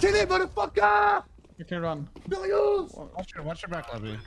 Kill it, motherfucker! You can run. Billy, Watch your, watch your back, Lobby.